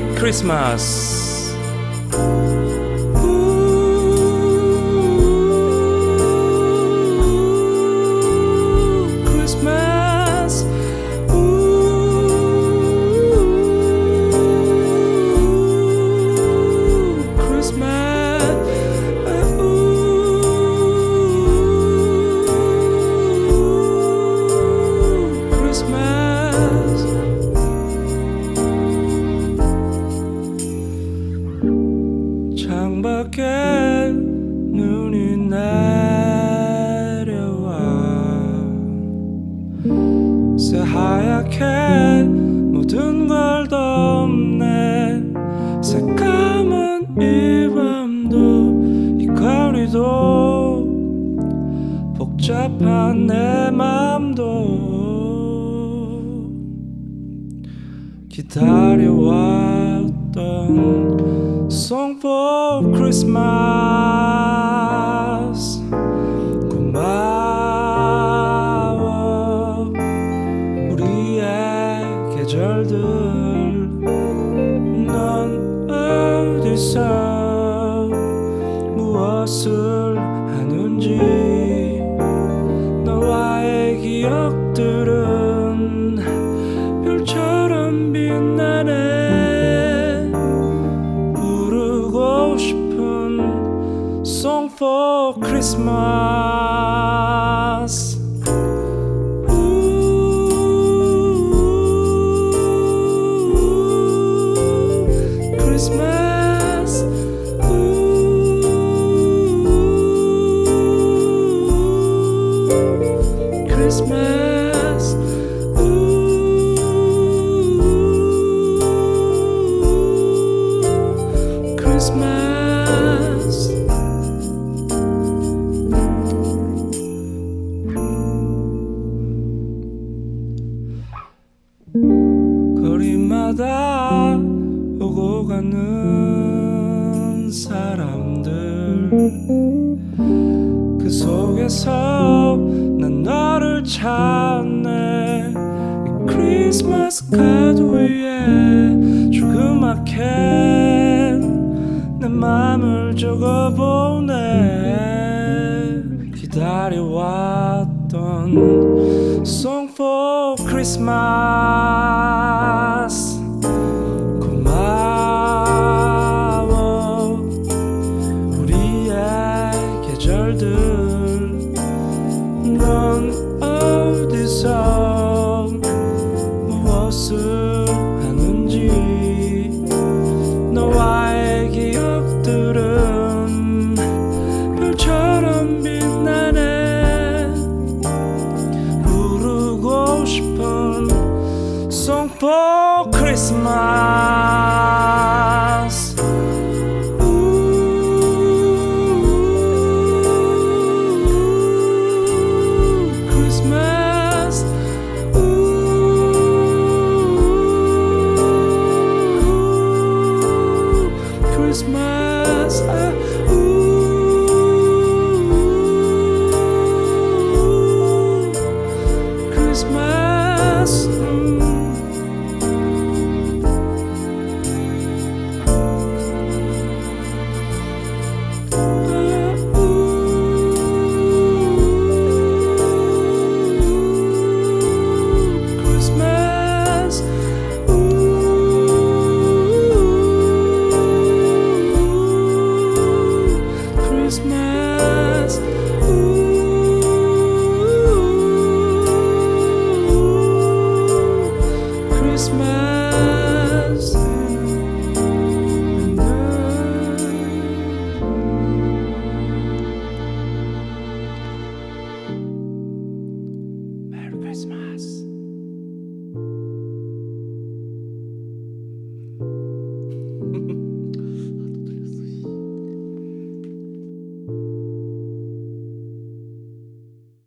메리 새하얗게 모든 걸 덮네. 새까만 이 밤도 이 거리도 복잡한 내 맘도 기다려왔던 Song for Christmas 기억들은 별처럼 빛나네 부르고 싶은 Song for Christmas 오고 가는 사람들. 그 속에서 난 너를 찾네. 이 크리스마스 카드 위에 조그맣게 내 맘을 적어보네. 기다려왔던 Song for Christmas 부르고 싶은 Song for Christmas Christmas.